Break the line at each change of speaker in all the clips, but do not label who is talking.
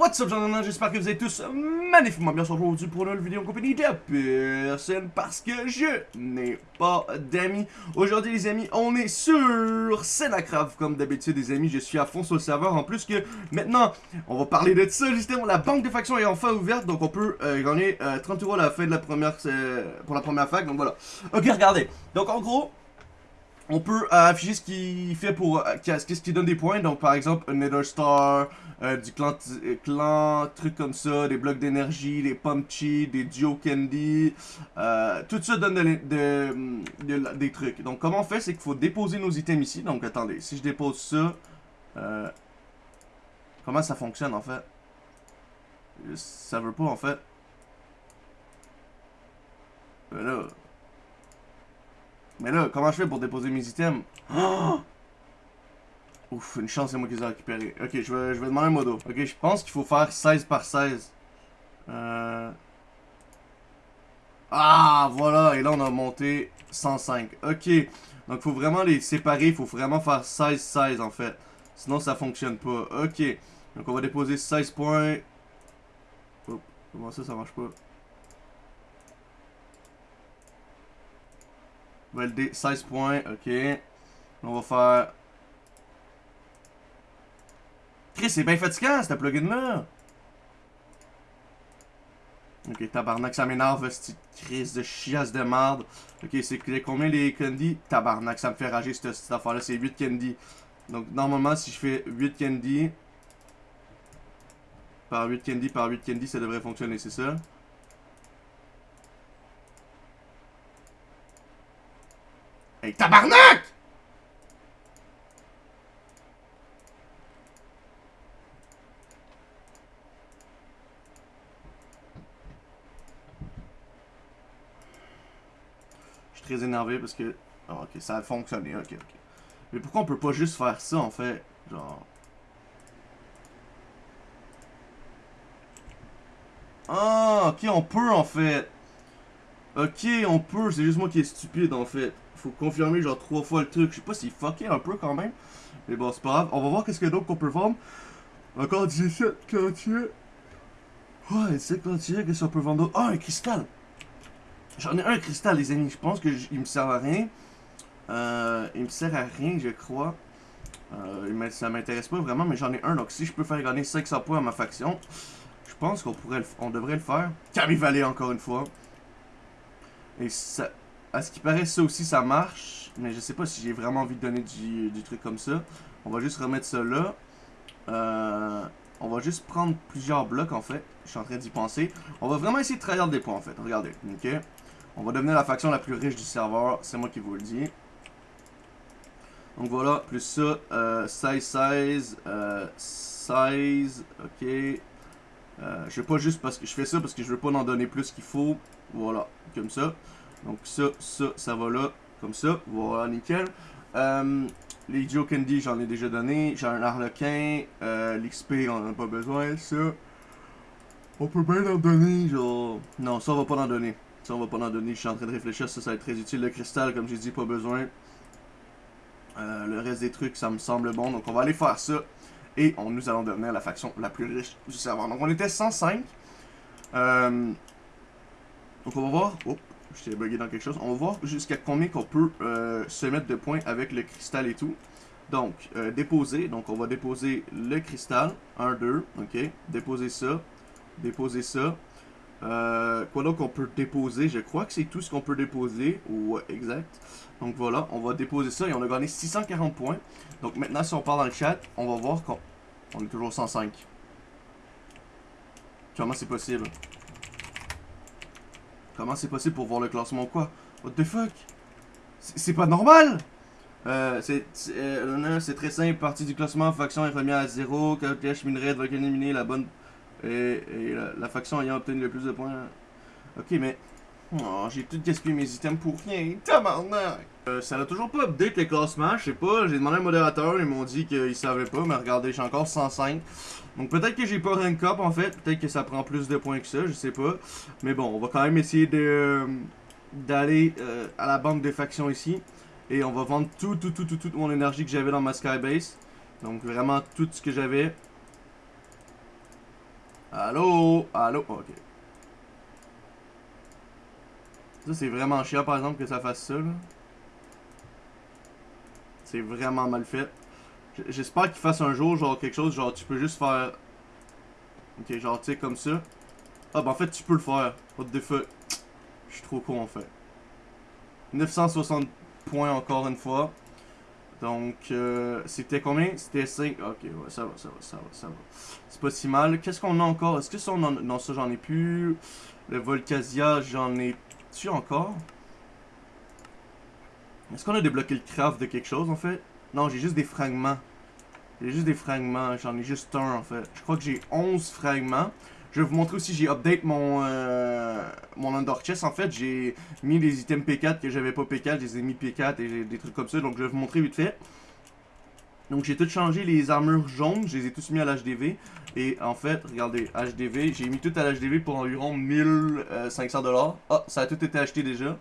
what's up, gentlemen? J'espère que vous êtes tous magnifiquement bien aujourd'hui pour une vidéo en compagnie de personne parce que je n'ai pas d'amis. Aujourd'hui, les amis, on est sur Senacraft, comme d'habitude, les amis. Je suis à fond sur le serveur. En plus que maintenant, on va parler de ça, justement. La banque de factions est enfin ouverte, donc on peut euh, gagner 30 euh, euros à la fin de la première, euh, pour la première fac. Donc voilà. Ok, regardez. Donc en gros, on peut euh, afficher ce qu'il fait pour... Euh, qu'est-ce qui donne des points. Donc, par exemple, un Nether Star, euh, du clan, clan, trucs comme ça, des blocs d'énergie, des Pumpchi, des Duo Candy. tout ça donne des trucs. Donc, comment on fait, c'est qu'il faut déposer nos items ici. Donc, attendez, si je dépose ça... comment ça fonctionne, en fait? Ça veut pas, en fait. là... Mais là, comment je fais pour déposer mes items? Ouf, une chance, c'est moi qui les ai récupérés. Ok, je vais, je vais demander un modo. Ok, je pense qu'il faut faire 16 par 16. Euh... Ah, voilà, et là on a monté 105. Ok, donc il faut vraiment les séparer, il faut vraiment faire 16-16 en fait. Sinon ça fonctionne pas. Ok, donc on va déposer 16 points. comment ça, ça marche pas? Valider 16 points, ok. On va faire... Chris, c'est bien fatigant, ce plugin-là. Ok, tabarnak, ça m'énerve, cette crise de chiasse de merde. Ok, c'est combien les candy? Tabarnak, ça me fait rager cette, cette affaire-là, c'est 8 candy. Donc, normalement, si je fais 8 candy... Par 8 candy, par 8 candy, ça devrait fonctionner, c'est ça? Hey, tabarnak! Je suis très énervé parce que... Ah, ok, ça a fonctionné, ok, ok. Mais pourquoi on peut pas juste faire ça, en fait? Genre... Ah, ok, on peut, en fait. Ok, on peut, c'est juste moi qui est stupide, en fait faut confirmer genre trois fois le truc. Je sais pas s'il fucké un peu quand même. Mais bon, c'est pas grave. On va voir qu'est-ce qu'il y a d'autre qu'on peut vendre. Encore 17 clantiers. Ouais, 17 clantiers, qu'est-ce qu'on peut vendre? Ah, un cristal! J'en ai un cristal, les amis. Je pense qu'il me sert à rien. Euh, il me sert à rien, je crois. Euh, ça m'intéresse pas vraiment, mais j'en ai un. Donc si je peux faire gagner 500 points à ma faction, je pense qu'on pourrait, on devrait le faire. Camille encore une fois. Et à ce qui paraît, ça aussi, ça marche. Mais je sais pas si j'ai vraiment envie de donner du, truc comme ça. On va juste remettre ça là. Euh, on va juste prendre plusieurs blocs, en fait. Je suis en train d'y penser. On va vraiment essayer de trahir des points, en fait. Regardez, ok? On va devenir la faction la plus riche du serveur. C'est moi qui vous le dis. Donc voilà, plus ça, euh, size, size, euh, size, ok. Euh, je pas juste parce que je fais ça parce que je veux pas en donner plus qu'il faut. Voilà, comme ça. Donc ça, ça, ça va là, comme ça. Voilà, nickel. Euh, les Joe Candy, j'en ai déjà donné. J'ai un Harlequin. Euh, L'XP, on en a pas besoin. Ça, on peut bien en donner, genre... Non, ça, on va pas en donner. Ça, on va pas en donner. Je suis en train de réfléchir. Ça, ça va être très utile. Le cristal, comme j'ai dit, pas besoin. Euh, le reste des trucs, ça me semble bon. Donc, on va aller faire ça. Et on, nous allons devenir la faction la plus riche du serveur. Donc, on était 105. Euh, donc, on va voir... Je t'ai bugué dans quelque chose. On va voir jusqu'à combien qu'on peut euh, se mettre de points avec le cristal et tout. Donc, euh, déposer. Donc, on va déposer le cristal. 1, 2. OK. Déposer ça. Déposer ça. Euh, quoi donc on peut déposer? Je crois que c'est tout ce qu'on peut déposer. Ouais, exact. Donc voilà, on va déposer ça et on a gagné 640 points. Donc maintenant, si on parle dans le chat, on va voir qu'on on est toujours 105. Comment c'est possible? Comment c'est possible pour voir le classement ou quoi? What the fuck? C'est pas normal! Euh, c'est euh, très simple, partie du classement, faction est remise à 0, cache minerai va éliminer la bonne et, la, faction ayant obtenu le plus de points. Ok, mais oh, j'ai tout gaspillé mes items pour rien, tabarnak euh, Ça n'a toujours pas update les classements, je sais pas, j'ai demandé à un modérateur, ils m'ont dit qu'ils savaient pas, mais regardez, j'ai encore 105. Donc peut-être que j'ai pas rank up en fait, peut-être que ça prend plus de points que ça, je sais pas. Mais bon, on va quand même essayer de euh, d'aller euh, à la banque de factions ici. Et on va vendre tout, tout, tout, tout, toute mon énergie que j'avais dans ma Skybase. Donc vraiment tout ce que j'avais. Allô? Allô? Ok. Ça, c'est vraiment chiant, par exemple, que ça fasse ça, là. C'est vraiment mal fait. J'espère qu'il fasse un jour, genre, quelque chose, genre, tu peux juste faire... Ok, genre, tu sais, comme ça. Ah, bah en fait, tu peux le faire. What the fuck? Je suis trop con, en fait. 960 points, encore une fois. Donc, euh, c'était combien? C'était 5. Ok, ouais, ça va, ça va, ça va, ça va. C'est pas si mal. Qu'est-ce qu'on a encore? Est-ce que ça, on en... Non, ça, j'en ai plus. Le Volcasia, j'en ai... Tu encore? Est-ce qu'on a débloqué le craft de quelque chose, en fait? Non, j'ai juste des fragments. J'ai juste des fragments. J'en ai juste un, en fait. Je crois que j'ai 11 fragments. Je vais vous montrer aussi, j'ai update mon, euh, mon Under Chest. En fait, j'ai mis les items P4 que j'avais pas P4, je les mis P4 et des trucs comme ça. Donc, je vais vous montrer vite fait. Donc, j'ai tout changé les armures jaunes, je les ai tous mis à l'HDV. Et en fait, regardez, HDV, j'ai mis tout à l'HDV pour environ 1500$. Ah, ça a tout été acheté déjà.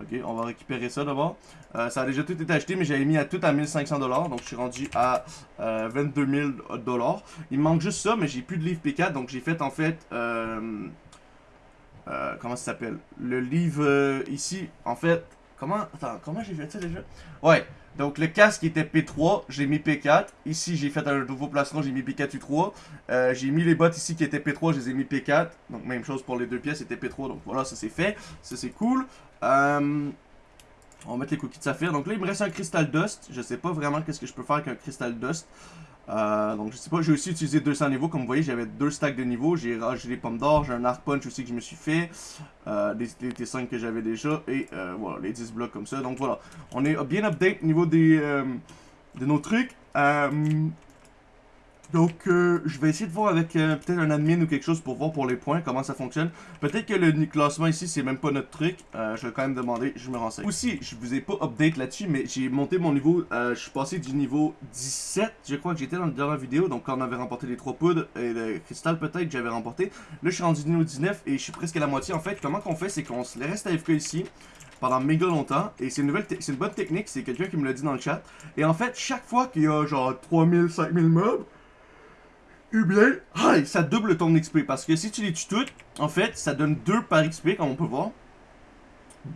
Ok, on va récupérer ça d'abord. Euh, ça a déjà tout été acheté, mais j'avais mis à tout à 1500$. Donc, je suis rendu à euh, 22 000$. Il me manque juste ça, mais j'ai plus de livre P4. Donc, j'ai fait en fait... Euh, euh, comment ça s'appelle? Le livre ici, en fait... Comment... Attends, comment j'ai fait ça déjà? Ouais, donc le casque était P3, j'ai mis P4. Ici, j'ai fait un nouveau placement, j'ai mis P4U3. j'ai mis les bottes ici qui étaient P3, je les ai mis P4. Donc même chose pour les deux pièces, c'était P3. Donc voilà, ça c'est fait. Ça c'est cool. Euh, on va mettre les cookies de saphir. Donc là, il me reste un Crystal Dust. Je sais pas vraiment qu'est-ce que je peux faire avec un Crystal Dust. Euh, donc je sais pas, j'ai aussi utilisé 200 niveaux. Comme vous voyez, j'avais deux stacks de niveaux. J'ai rajouté des pommes d'or, j'ai un arc punch aussi que je me suis fait. Euh, des, T5 que j'avais déjà. Et euh, voilà, les 10 blocs comme ça. Donc voilà, on est bien update au niveau des, de nos trucs. Donc, euh, je vais essayer de voir avec euh, peut-être un admin ou quelque chose pour voir pour les points, comment ça fonctionne. Peut-être que le classement ici, c'est même pas notre truc. Euh, je vais quand même demander, je me renseigne. Aussi, je vous ai pas update là-dessus, mais j'ai monté mon niveau, je suis passé du niveau 17, je crois que j'étais dans la dernière vidéo, donc quand on avait remporté les 3 poudres et le cristal peut-être que j'avais remporté. Là, je suis rendu niveau 19 et je suis presque à la moitié. En fait, comment qu'on fait, c'est qu'on se reste AFK ici pendant méga longtemps. Et c'est une, nouvelle une bonne technique, c'est quelqu'un qui me l'a dit dans le chat. Et en fait, chaque fois qu'il y a genre 3000, 5000 mobs, ou bien, ça double ton XP. Parce que si tu les tues toutes, en fait, ça donne 2 par XP, comme on peut voir.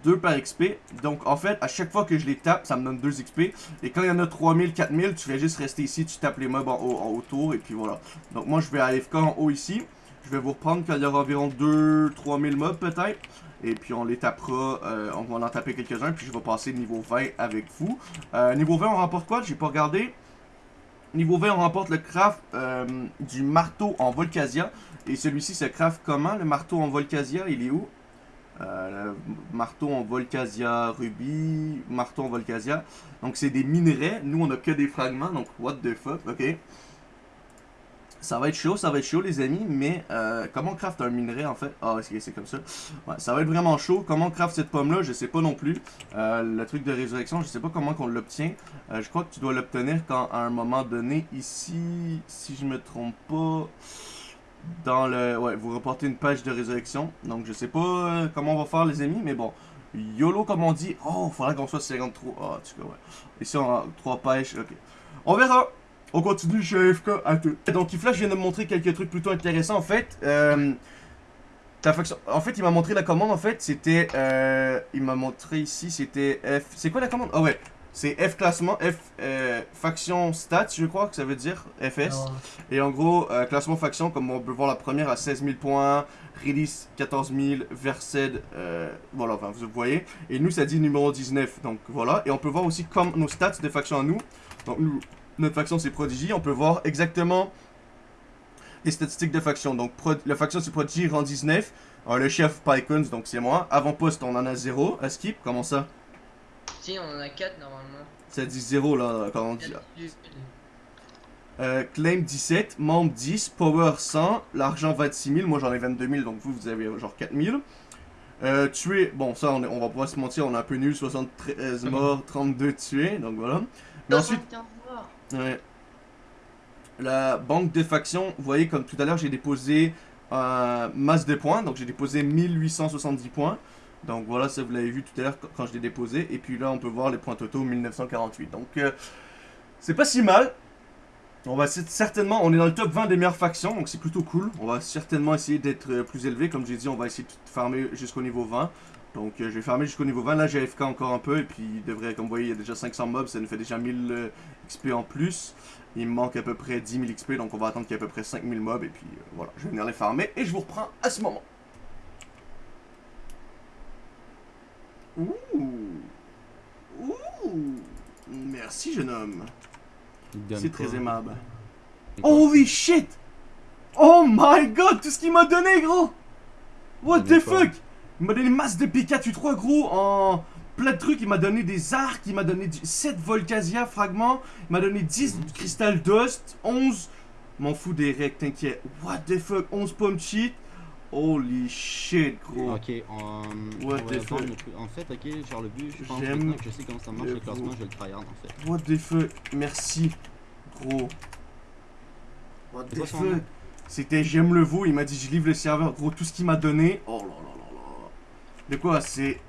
2 par XP. Donc, en fait, à chaque fois que je les tape, ça me donne 2 XP. Et quand il y en a 3000, 4000, tu fais juste rester ici, tu tapes les mobs en haut, en autour, et puis voilà. Donc, moi, je vais FK en haut ici. Je vais vous reprendre quand il y aura environ 2-3000 mobs, peut-être. Et puis, on les tapera, euh, on va en taper quelques-uns, puis je vais passer niveau 20 avec vous. Euh, niveau 20, on remporte quoi? J'ai pas regardé. Niveau 20, on remporte le craft euh, du marteau en Volcasia. Et celui-ci se craft comment? Le marteau en Volcasia, il est où? Euh, le marteau en Volcasia Ruby, marteau en Volcasia. Donc c'est des minerais. Nous, on a que des fragments. Donc, what the fuck, ok. Ça va être chaud, ça va être chaud les amis, mais euh, comment on craft un minerai en fait? Ah, c'est comme ça? Ouais, ça va être vraiment chaud. Comment on craft cette pomme là, je sais pas non plus. Euh, le truc de résurrection, je sais pas comment qu'on l'obtient. Euh, je crois que tu dois l'obtenir quand à un moment donné, ici, si je me trompe pas, dans le... Ouais, vous reportez une page de résurrection. Donc je sais pas comment on va faire les amis, mais bon. YOLO comme on dit. Oh, faudra qu'on soit 53. Ah, en tout cas, ouais. Ici on a 3 pêches, ok. On verra on continue chez AFK à tout. Donc Flash vient de me montrer quelques trucs plutôt intéressants en fait. Euh, en fait, il m'a montré la commande en fait, c'était... Euh, il m'a montré ici, c'était F... C'est quoi la commande? Ah ouais, c'est F classement, F euh, faction stats, je crois que ça veut dire, FS. Ah Et en gros, classement faction, comme on peut voir la première à 16 000 points, release 14 000, Versed, euh, voilà, enfin vous voyez. Et nous, ça dit numéro 19, donc voilà. Et on peut voir aussi comme nos stats de faction à nous. Donc nous, notre faction c'est Prodigy, on peut voir exactement les statistiques de faction. Donc la faction c'est Prodigy rang 19, le chef Pycons donc c'est moi. Avant-poste on en a 0, à skip, comment ça?
Si on en a 4 normalement.
Ça dit 0 là quand on dit... Euh, claim 17, membre 10, power 100, l'argent 26 000, moi j'en ai 22 000 donc vous vous avez genre 4 000. Euh, tuer, bon ça on, on va pas se mentir, on est un peu nul, 73 morts, 32 tués, donc voilà.
Mais ensuite...
Ouais. La banque de factions, vous voyez comme tout à l'heure j'ai déposé un masse de points, donc j'ai déposé 1870 points. Donc voilà, ça vous l'avez vu tout à l'heure quand je l'ai déposé. Et puis là on peut voir les points totaux 1948. Donc euh, c'est pas si mal. On va certainement, on est dans le top 20 des meilleures factions, donc c'est plutôt cool. On va certainement essayer d'être euh, plus élevé. Comme j'ai dit, on va essayer de farmer jusqu'au niveau 20. Donc euh, je vais farmer jusqu'au niveau 20. Là, j'ai AFK encore un peu. Et puis, il devrait, comme vous voyez, il y a déjà 500 mobs. Ça nous fait déjà 1000 euh, XP en plus. Il me manque à peu près 10 000 XP. Donc on va attendre qu'il y ait à peu près 5000 mobs. Et puis euh, voilà, je vais venir les farmer. Et je vous reprends à ce moment. Ouh. Ouh. Merci, jeune homme. C'est très aimable. Holy shit! Oh my god, tout ce qu'il m'a donné, gros! What the fuck? Il m'a donné masse de P4U3, gros, en plein de trucs. Il m'a donné des arcs, il m'a donné du- 7 Volcasia fragments, il m'a donné 10 Crystal Dust, 11. M'en fous des règles, t'inquiète. What the fuck? 11 pommes cheat. Holy shit, gros.
Ok, on
What the fuck?
En fait, ok, genre le but, je pense maintenant que je sais comment ça marche
le
classement, je vais le tryhard en fait.
What the fuck? Merci, gros. What the fuck? C'était J'aime le veau, il m'a dit je livre le serveur. Gros, tout ce qu'il m'a donné. Oh là là. De quoi c'est.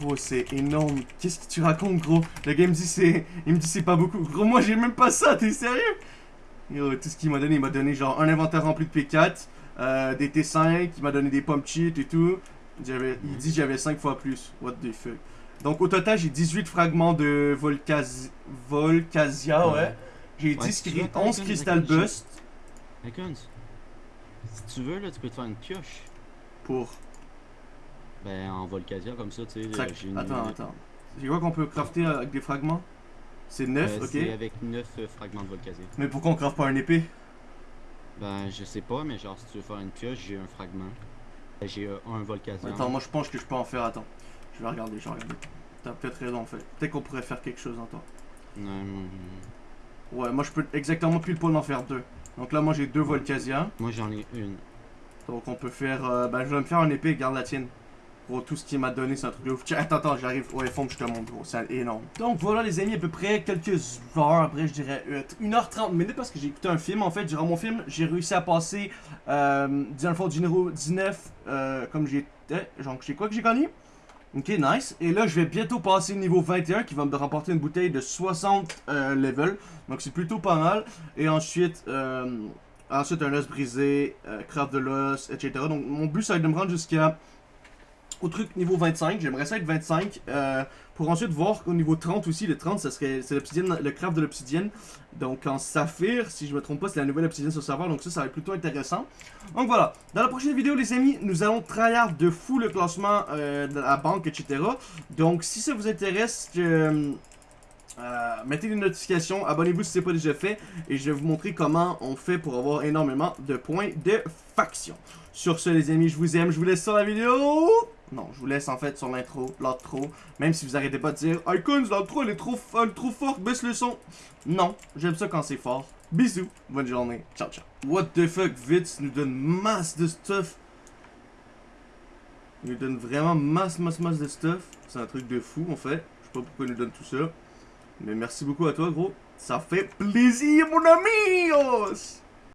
Gros, c'est énorme. Qu'est-ce que tu racontes, gros? Le gars il me dit c'est. Il me dit c'est pas beaucoup. Gros, moi j'ai même pas ça, t'es sérieux? Yo, tout ce qu'il m'a donné, il m'a donné genre un inventaire rempli de P4, euh, des T5, il m'a donné des pommes cheat et tout. Il dit j'avais 5 fois plus. What the fuck? Donc au total, j'ai 18 fragments de Volcas... Volcasia, ouais.
Ouais.
J'ai
Ouais,
10
si tu
cri-
veux, attends,
11
attends,
Crystal Bust
si tu veux, là, tu peux te faire une pioche.
pour.
Ben, en Volcasia, comme ça, tu sais,
Ça-
euh, une...
Attends, attends. C'est quoi qu'on peut crafter avec des fragments C'est 9,
Euh,
ok.
C'est avec 9 fragments de Volcasia.
Mais pourquoi on craft pas un épée?
Ben, je sais pas, mais genre, si tu veux faire une pioche, j'ai un fragment. Ben, J'ai euh, un Volcasia.
Attends, moi je pense que je peux en faire. Attends. Je vais regarder, je vais regarder. T'as peut-être raison en fait. Peut-être qu'on pourrait faire quelque chose en toi.
Non, non.
Ouais, moi je peux exactement pile poil en faire deux. Donc là, moi j'ai deux Volcasia.
Moi, j'en ai une.
Donc on peut faire. euh, ben je vais me faire un épée, garde la tienne. Tout ce qu'il m'a donné, c'est un truc de ouf. Attends, attends, j'arrive. Ouais, faut que je te montre, gros. C'est énorme. Donc voilà, les amis, à peu près quelques heures après, je dirais euh, 1h30 minutes parce que j'ai écouté un film. En fait, durant mon film, j'ai réussi à passer. Euh, dans le fond, du numéro 19, euh, comme j'étais. Je sais quoi que j'ai gagné Ok, nice. Et là, je vais bientôt passer au niveau 21 qui va me remporter une bouteille de 60 euh, level. Donc c'est plutôt pas mal. Et ensuite, euh, ensuite un os brisé, euh, craft de l'os, etc. Donc mon but, ça va être de me rendre jusqu'à au truc niveau 25. J'aimerais ça être 25. euh, pour ensuite voir qu'au niveau 30 aussi, le 30, ça serait c'est le craft de l'obsidienne. Donc en saphir, si je me trompe pas, c'est la nouvelle obsidienne sur le serveur. Donc ça, ça va être plutôt intéressant. Donc voilà. Dans la prochaine vidéo, les amis, nous allons tryhard de fou le classement euh, de la banque, etc. Donc si ça vous intéresse, euh, mettez les notifications, abonnez-vous si ce n'est pas déjà fait, et je vais vous montrer comment on fait pour avoir énormément de points de faction. Sur ce, les amis, je vous aime, je vous laisse sur la vidéo. Non, je vous laisse en fait sur l'intro, l'outro, même si vous arrêtez pas de dire Icons, l'outro elle est trop, elle est trop forte, baisse le son. Non, j'aime ça quand c'est fort. Bisous, bonne journée, ciao ciao. What the fuck, Vitz nous donne masse de stuff. Il nous donne vraiment masse, masse, masse de stuff. C'est un truc de fou en fait. Je sais pas pourquoi il nous donne tout ça. Mais merci beaucoup à toi, gros. Ça fait plaisir, mon ami!